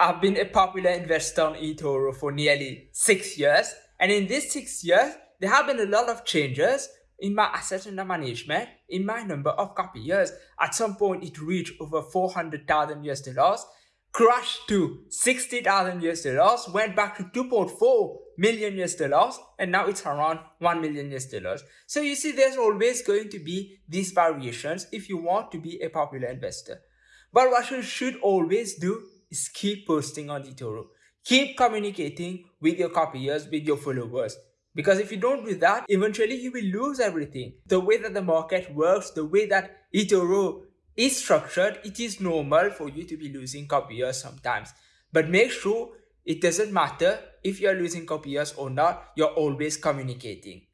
I've been a popular investor on eToro for nearly six years, and in these six years, there have been a lot of changes in my asset under management, in my number of copiers. At some point, it reached over 400,000 US dollars, crashed to 60,000 US dollars, went back to 2.4 million US dollars, and now it's around 1 million US dollars. So you see, there's always going to be these variations if you want to be a popular investor. But what you should always do is keep posting on eToro. Keep communicating with your copiers, with your followers. Because if you don't do that, eventually you will lose everything. The way that the market works, the way that eToro is structured, it is normal for you to be losing copiers sometimes. But make sure it doesn't matter if you're losing copiers or not, you're always communicating.